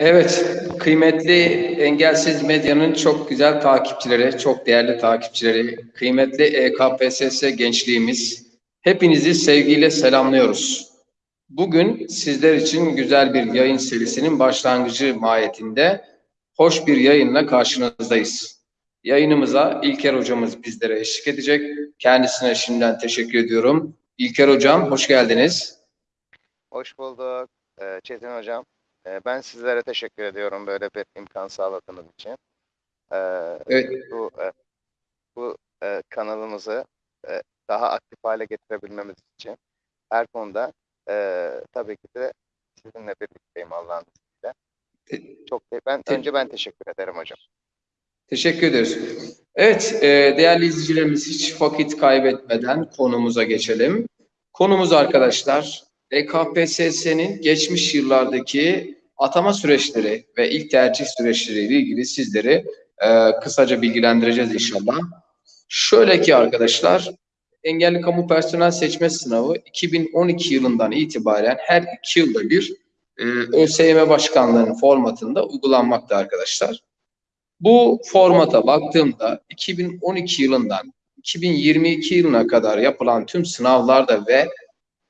Evet, kıymetli Engelsiz Medya'nın çok güzel takipçileri, çok değerli takipçileri, kıymetli E EKPSS gençliğimiz, hepinizi sevgiyle selamlıyoruz. Bugün sizler için güzel bir yayın serisinin başlangıcı mahiyetinde hoş bir yayınla karşınızdayız. Yayınımıza İlker hocamız bizlere eşlik edecek. Kendisine şimdiden teşekkür ediyorum. İlker hocam hoş geldiniz. Hoş bulduk Ee, Çetin Hocam. Ee, Ben sizlere teşekkür ediyorum böyle bir imkan sağladığınız için. Ee, Evet, Bu e, bu e, kanalımızı e, daha aktif hale getirebilmemiz için her konuda tabii ki de sizinle birlikteyim Allah'ın izniyle. Çok ben önce ben teşekkür ederim hocam. Teşekkür ederiz. Evet, e, değerli izleyicilerimiz hiç vakit kaybetmeden konumuza geçelim. Konumuz arkadaşlar, EKPSS'nin geçmiş yıllardaki atama süreçleri ve ilk tercih süreçleriyle ilgili sizleri e, kısaca bilgilendireceğiz inşallah. Şöyle ki arkadaşlar, engelli kamu personel seçme sınavı 2012 yılından itibaren her iki yılda bir e, ÖSYM Başkanlığı'nın formatında uygulanmakta arkadaşlar. Bu formata baktığımda 2012 yılından 2022 yılına kadar yapılan tüm sınavlarda ve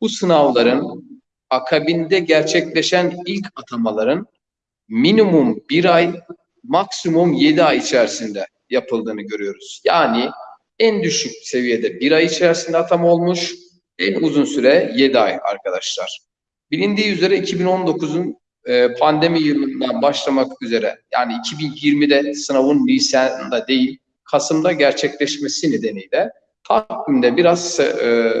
bu sınavların akabinde gerçekleşen ilk atamaların minimum bir ay, maksimum yedi ay içerisinde yapıldığını görüyoruz. Yani en düşük seviyede bir ay içerisinde atama olmuş, en uzun süre yedi ay arkadaşlar. Bilindiği üzere 2019'un e, pandemi yılından başlamak üzere yani 2020'de sınavın Nisan'da değil Kasım'da gerçekleşmesi nedeniyle takvimde biraz e,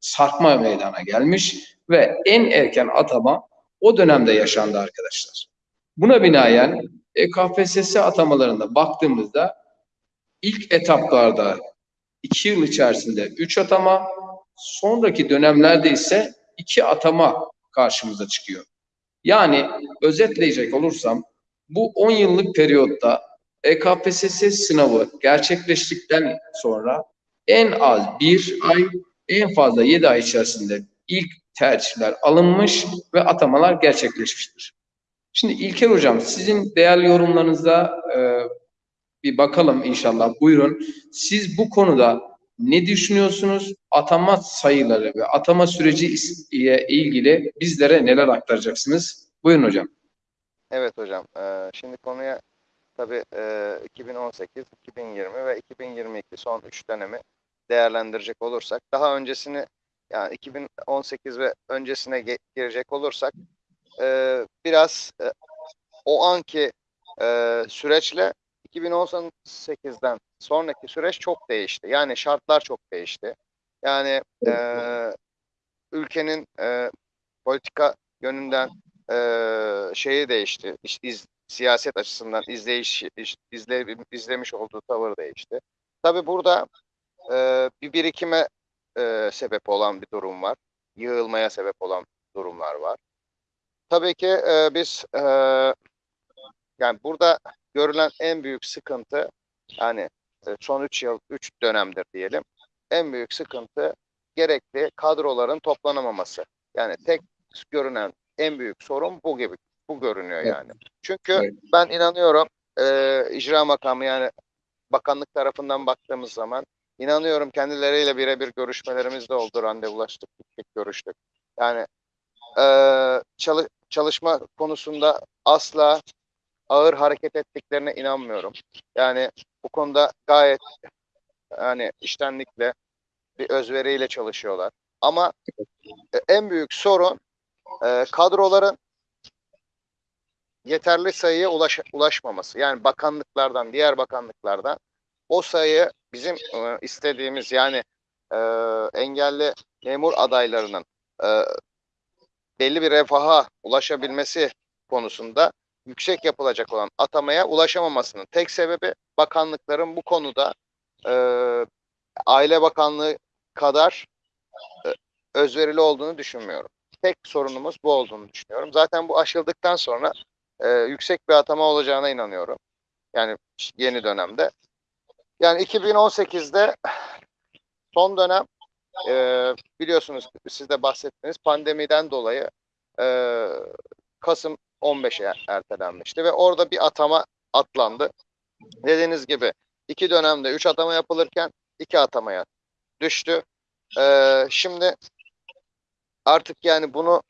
sarkma meydana gelmiş ve en erken atama o dönemde yaşandı arkadaşlar. Buna binaen e, KPSS atamalarında baktığımızda ilk etaplarda iki yıl içerisinde üç atama, sonraki dönemlerde ise iki atama karşımıza çıkıyor. Yani özetleyecek olursam bu 10 yıllık periyotta EKPSS sınavı gerçekleştikten sonra en az bir ay, en fazla 7 ay içerisinde ilk tercihler alınmış ve atamalar gerçekleşmiştir. Şimdi İlker Hocam sizin değerli yorumlarınıza e, bir bakalım inşallah. Buyurun. Siz bu konuda ne düşünüyorsunuz? Atama sayıları ve atama süreci ile ilgili bizlere neler aktaracaksınız? Buyurun hocam. Evet hocam. Ee, şimdi konuya tabii e, 2018, 2020 ve 2022 son 3 dönemi değerlendirecek olursak daha öncesini yani 2018 ve öncesine girecek olursak e, biraz e, o anki e, süreçle 2018'den sonraki süreç çok değişti. Yani şartlar çok değişti. Yani e, ülkenin e, politika yönünden e, şeyi değişti. İş- iz- siyaset açısından izleyiş iş- izle, izlemiş olduğu tavır değişti. Tabii burada e, bir birikime e, sebep olan bir durum var. Yığılmaya sebep olan durumlar var. Tabii ki e, biz e, yani burada görülen en büyük sıkıntı yani e, son 3 yıl 3 dönemdir diyelim. En büyük sıkıntı gerekli kadroların toplanamaması. Yani tek görünen en büyük sorun bu gibi. Bu görünüyor Evet. yani. Çünkü Evet. ben inanıyorum e, icra makamı yani bakanlık tarafından baktığımız zaman inanıyorum kendileriyle birebir görüşmelerimiz de oldu. Randevulaştık, gittik, görüştük. Yani e, çalı- çalışma konusunda asla ağır hareket ettiklerine inanmıyorum. Yani bu konuda gayet yani iştenlikle bir özveriyle çalışıyorlar. Ama en büyük sorun e, kadroların yeterli sayıya ulaş, ulaşmaması. Yani bakanlıklardan, diğer bakanlıklardan o sayı bizim e, istediğimiz yani e, engelli memur adaylarının e, belli bir refaha ulaşabilmesi konusunda yüksek yapılacak olan atamaya ulaşamamasının tek sebebi bakanlıkların bu konuda e, Aile Bakanlığı kadar e, özverili olduğunu düşünmüyorum. Tek sorunumuz bu olduğunu düşünüyorum. Zaten bu aşıldıktan sonra e, yüksek bir atama olacağına inanıyorum. Yani yeni dönemde. Yani 2018'de son dönem e, biliyorsunuz siz de bahsettiniz pandemiden dolayı e, Kasım 15'e ertelenmişti ve orada bir atama atlandı. Dediğiniz gibi iki dönemde üç atama yapılırken iki atamaya düştü. Ee, şimdi artık yani bunu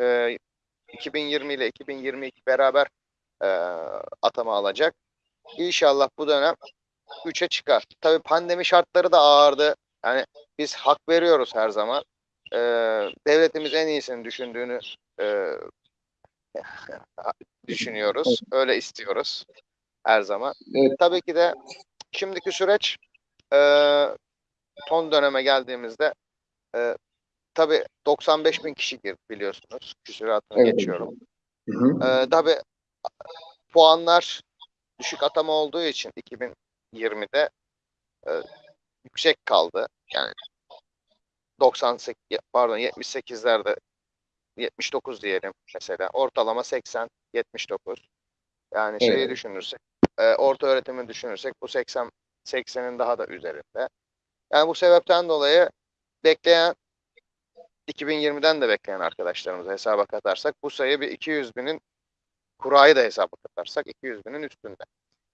e, 2020 ile 2022 beraber e, atama alacak. İnşallah bu dönem 3'e çıkar. Tabii pandemi şartları da ağırdı. Yani biz hak veriyoruz her zaman. Ee, devletimiz en iyisini düşündüğünü e, düşünüyoruz. Öyle istiyoruz her zaman. Evet. Tabii ki de şimdiki süreç e, son döneme geldiğimizde e, tabii 95 bin kişi girdi biliyorsunuz. Küsuratını Evet. geçiyorum. Hı hı. Ee, tabii puanlar düşük atama olduğu için 2020'de e, yüksek kaldı. Yani 98 pardon 78'lerde 79 diyelim mesela. Ortalama 80 79. Yani şeyi Evet. düşünürsek e, orta öğretimi düşünürsek bu 80 80'in daha da üzerinde. Yani bu sebepten dolayı bekleyen 2020'den de bekleyen arkadaşlarımızı hesaba katarsak bu sayı bir 200 binin kurayı da hesaba katarsak 200 binin üstünde.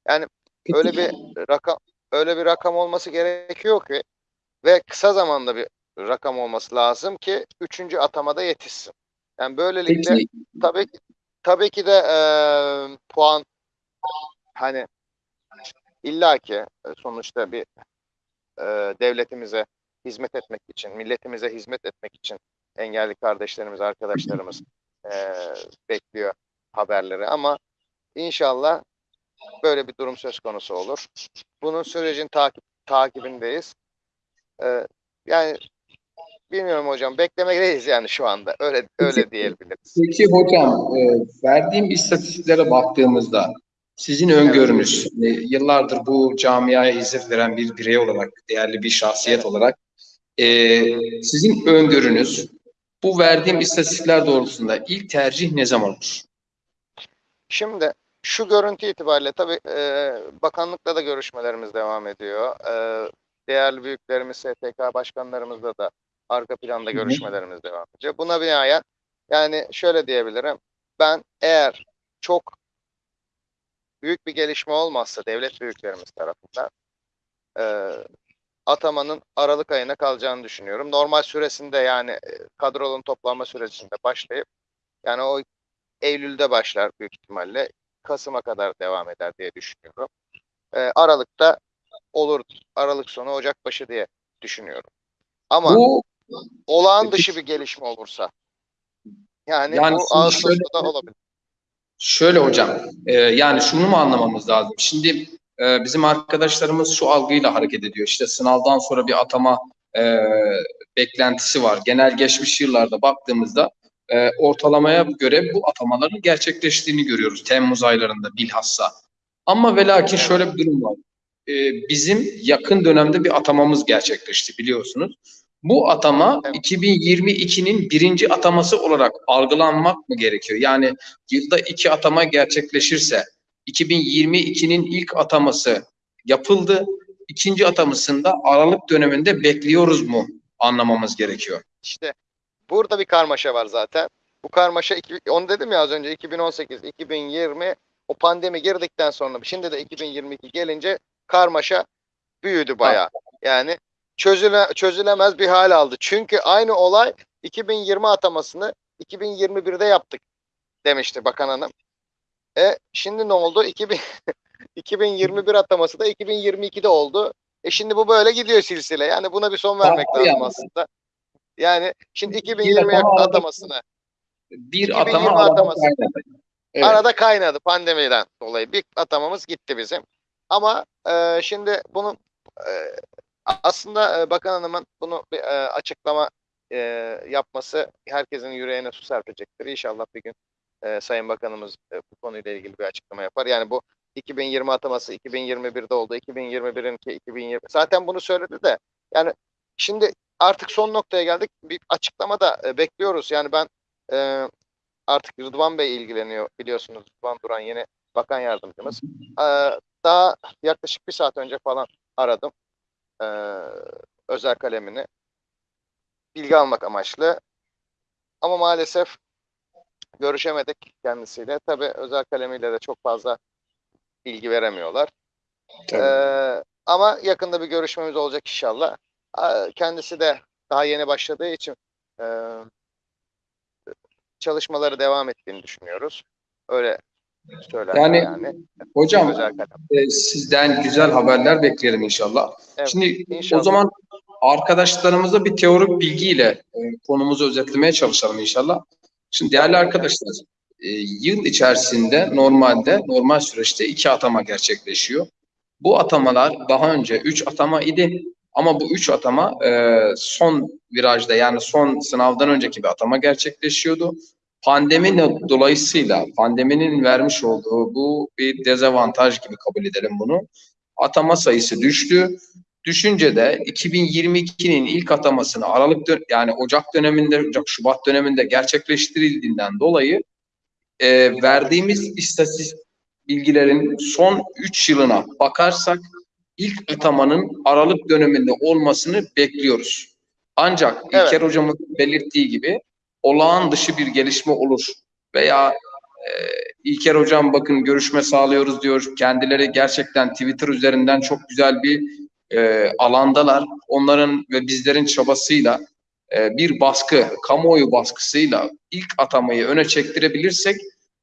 Yani öyle bir rakam öyle bir rakam olması gerekiyor ki ve kısa zamanda bir rakam olması lazım ki üçüncü atamada yetişsin. Yani böylelikle Peki tabii ki tabii ki de eee, puan hani illaki e, sonuçta bir eee, devletimize hizmet etmek için, milletimize hizmet etmek için engelli kardeşlerimiz, arkadaşlarımız eee, bekliyor haberleri ama inşallah böyle bir durum söz konusu olur. Bunun sürecin takip takibindeyiz. Eee, yani bilmiyorum hocam beklemekteyiz yani şu anda. Öyle öyle diyebiliriz. Peki hocam, e, verdiğim istatistiklere baktığımızda sizin öngörünüz, e, yıllardır bu camiaya hizmet veren bir birey olarak, değerli bir şahsiyet olarak, e, sizin öngörünüz bu verdiğim istatistikler doğrultusunda ilk tercih ne zaman olur? Şimdi şu görüntü itibariyle tabii e, bakanlıkla da görüşmelerimiz devam ediyor. E, değerli büyüklerimiz, STK başkanlarımızla da arka planda görüşmelerimiz devam ediyor. Buna binaen yani şöyle diyebilirim. Ben eğer çok büyük bir gelişme olmazsa devlet büyüklerimiz tarafından e, atamanın Aralık ayına kalacağını düşünüyorum. Normal süresinde yani e, kadronun toplanma sürecinde başlayıp yani o Eylül'de başlar büyük ihtimalle. Kasım'a kadar devam eder diye düşünüyorum. Ee, Aralık'ta olur. Aralık sonu Ocak başı diye düşünüyorum. Ama Bu olağan dışı bir gelişme olursa yani, Yani bu Ağustos'ta olabilir. Şöyle hocam, e, yani şunu mu anlamamız lazım? Şimdi e, bizim arkadaşlarımız şu algıyla hareket ediyor. İşte sınavdan sonra bir atama e, beklentisi var. Genel geçmiş yıllarda baktığımızda e, ortalamaya göre bu atamaların gerçekleştiğini görüyoruz. Temmuz aylarında bilhassa. Ama ve lakin şöyle bir durum var. E, bizim yakın dönemde bir atamamız gerçekleşti biliyorsunuz. Bu atama Evet. 2022'nin birinci ataması olarak algılanmak mı gerekiyor? Yani yılda iki atama gerçekleşirse 2022'nin ilk ataması yapıldı. İkinci atamasında Aralık döneminde bekliyoruz mu anlamamız gerekiyor. İşte burada bir karmaşa var zaten. Bu karmaşa, onu dedim ya az önce 2018, 2020 o pandemi girdikten sonra şimdi de 2022 gelince karmaşa büyüdü bayağı. Yani çözüle, çözülemez bir hal aldı. Çünkü aynı olay 2020 atamasını 2021'de yaptık demişti bakan hanım. E şimdi ne oldu? 2000, 2021 ataması da 2022'de oldu. E şimdi bu böyle gidiyor silsile. Yani buna bir son vermek lazım yani. aslında. Yani şimdi Bir 2020 atama arada- atamasını Bir 2020 atama ataması. kaynadı. Evet. arada kaynadı pandemiden dolayı. Bir atamamız gitti bizim. Ama e, şimdi bunun e, aslında e, Bakan Hanım'ın bunu bir e, açıklama e, yapması herkesin yüreğine su serpecektir. İnşallah bir gün e, Sayın Bakanımız e, bu konuyla ilgili bir açıklama yapar. Yani bu 2020 ataması 2021'de oldu. 2021'inki 2020. Zaten bunu söyledi de yani şimdi artık son noktaya geldik. Bir açıklama da e, bekliyoruz. Yani ben e, artık Rıdvan Bey ilgileniyor biliyorsunuz. Rıdvan Duran yeni bakan yardımcımız. Ee, daha yaklaşık bir saat önce falan aradım. Ee, özel kalemini. Bilgi almak amaçlı. Ama maalesef görüşemedik kendisiyle. Tabii özel kalemiyle de çok fazla bilgi veremiyorlar. Ee, ama yakında bir görüşmemiz olacak inşallah. Kendisi de daha yeni başladığı için e, çalışmaları devam ettiğini düşünüyoruz. Öyle söyler Yani yani. Hocam e, sizden güzel haberler beklerim inşallah. Evet, Şimdi inşallah. o zaman arkadaşlarımıza bir teorik bilgiyle e, konumuzu özetlemeye çalışalım inşallah. Şimdi değerli arkadaşlar, e, yıl içerisinde normalde, normal süreçte iki atama gerçekleşiyor. Bu atamalar daha önce üç atama idi ama bu üç atama e, son virajda yani son sınavdan önceki bir atama gerçekleşiyordu. Pandemi dolayısıyla pandeminin vermiş olduğu bu bir dezavantaj gibi kabul edelim bunu. Atama sayısı düştü. Düşünce de 2022'nin ilk atamasını Aralık yani Ocak döneminde, Ocak Şubat döneminde gerçekleştirildiğinden dolayı e, verdiğimiz istatistik bilgilerin son 3 yılına bakarsak ilk atamanın Aralık döneminde olmasını bekliyoruz. Ancak Evet. İlker hocamın belirttiği gibi olağan dışı bir gelişme olur veya e, İlker hocam bakın görüşme sağlıyoruz diyor. Kendileri gerçekten Twitter üzerinden çok güzel bir e, alandalar. Onların ve bizlerin çabasıyla e, bir baskı, kamuoyu baskısıyla ilk atamayı öne çektirebilirsek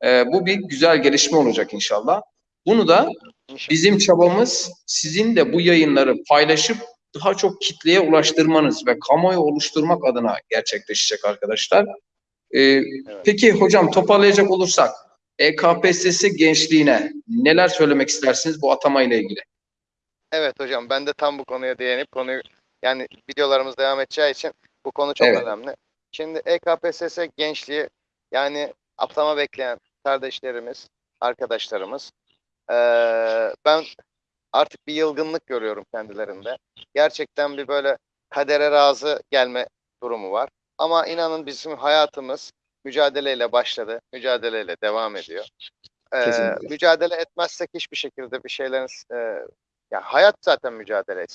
e, bu bir güzel gelişme olacak inşallah. Bunu da İnşallah. bizim çabamız sizin de bu yayınları paylaşıp daha çok kitleye ulaştırmanız ve kamuoyu oluşturmak adına gerçekleşecek arkadaşlar. Ee, Peki hocam toparlayacak olursak EKPSS gençliğine neler söylemek istersiniz bu atama ile ilgili? Evet hocam ben de tam bu konuya değinip konuyu yani videolarımız devam edeceği için bu konu çok Evet. önemli. Şimdi EKPSS gençliği yani atama bekleyen kardeşlerimiz, arkadaşlarımız eee, ben artık bir yılgınlık görüyorum kendilerinde. Gerçekten bir böyle kadere razı gelme durumu var. Ama inanın bizim hayatımız mücadeleyle başladı, mücadeleyle devam ediyor. Kesinlikle. mücadele etmezsek hiçbir şekilde bir şeylerin eee, ya hayat zaten mücadele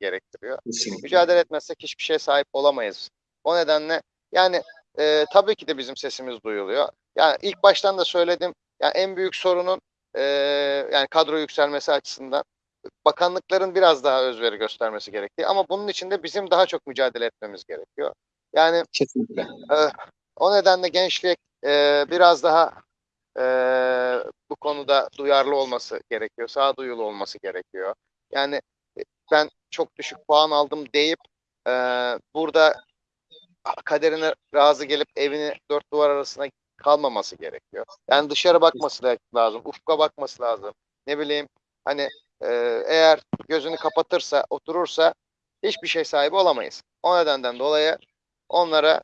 gerektiriyor. Kesinlikle. Mücadele etmezsek hiçbir şeye sahip olamayız. O nedenle yani e, tabii ki de bizim sesimiz duyuluyor. Yani ilk baştan da söyledim. Yani en büyük sorunun e, yani kadro yükselmesi açısından bakanlıkların biraz daha özveri göstermesi gerektiği ama bunun için de bizim daha çok mücadele etmemiz gerekiyor. Yani Kesinlikle. o nedenle gençlik e, biraz daha e, bu konuda duyarlı olması gerekiyor, sağduyulu olması gerekiyor. Yani e, ben çok düşük puan aldım deyip e, burada kaderine razı gelip evini dört duvar arasına kalmaması gerekiyor. Yani dışarı bakması lazım, ufka bakması lazım. Ne bileyim hani e, eğer gözünü kapatırsa, oturursa hiçbir şey sahibi olamayız. O nedenden dolayı onlara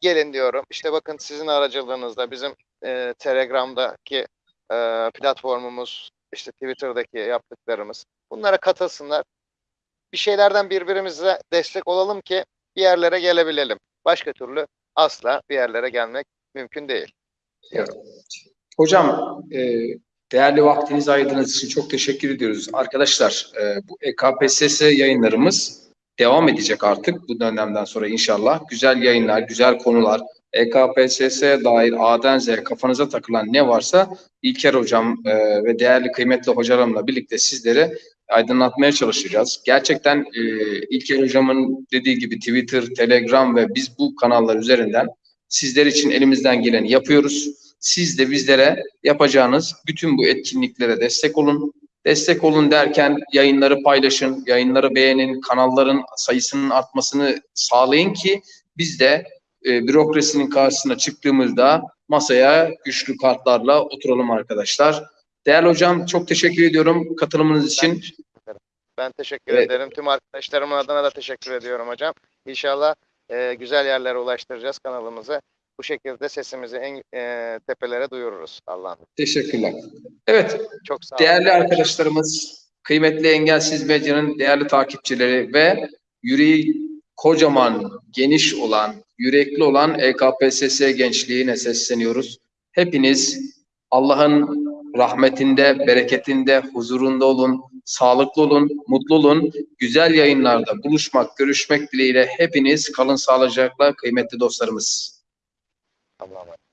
gelin diyorum. İşte bakın sizin aracılığınızda bizim e, Telegram'daki e, platformumuz, işte Twitter'daki yaptıklarımız bunlara katılsınlar. Bir şeylerden birbirimize destek olalım ki bir yerlere gelebilelim. Başka türlü asla bir yerlere gelmek mümkün değil. Hocam e, değerli vaktinizi ayırdığınız için çok teşekkür ediyoruz. Arkadaşlar e, bu EKPSS yayınlarımız devam edecek artık bu dönemden sonra inşallah. Güzel yayınlar, güzel konular, EKPSS'ye dair A'dan Z'ye kafanıza takılan ne varsa İlker Hocam e, ve değerli kıymetli hocalarımla birlikte sizlere aydınlatmaya çalışacağız. Gerçekten e, İlker Hocam'ın dediği gibi Twitter, Telegram ve biz bu kanallar üzerinden sizler için elimizden geleni yapıyoruz. Siz de bizlere yapacağınız bütün bu etkinliklere destek olun. Destek olun derken yayınları paylaşın, yayınları beğenin, kanalların sayısının artmasını sağlayın ki biz de e, bürokrasinin karşısına çıktığımızda masaya güçlü kartlarla oturalım arkadaşlar. Değerli hocam çok teşekkür ediyorum katılımınız Ben için. teşekkür ederim. Ben teşekkür Evet. ederim. Tüm arkadaşlarımın adına da teşekkür ediyorum hocam. İnşallah e, güzel yerlere ulaştıracağız kanalımızı. Bu şekilde sesimizi en e, tepelere duyururuz Allah'ın. Teşekkürler. Evet, Çok sağ olun. Değerli arkadaşlarımız, kıymetli Engelsiz Medya'nın değerli takipçileri ve yüreği kocaman, geniş olan, yürekli olan EKPSS gençliğine sesleniyoruz. Hepiniz Allah'ın rahmetinde, bereketinde, huzurunda olun, sağlıklı olun, mutlu olun. Güzel yayınlarda buluşmak, görüşmek dileğiyle hepiniz kalın sağlıcakla kıymetli dostlarımız. Allah'a emanet.